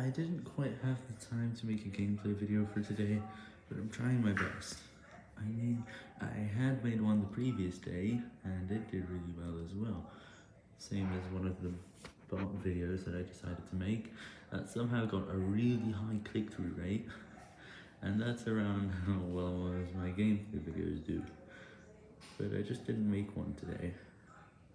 I didn't quite have the time to make a gameplay video for today, but I'm trying my best. I mean, I had made one the previous day, and it did really well as well. Same as one of the bot videos that I decided to make, that somehow got a really high click-through rate, and that's around how well as my gameplay videos do. But I just didn't make one today.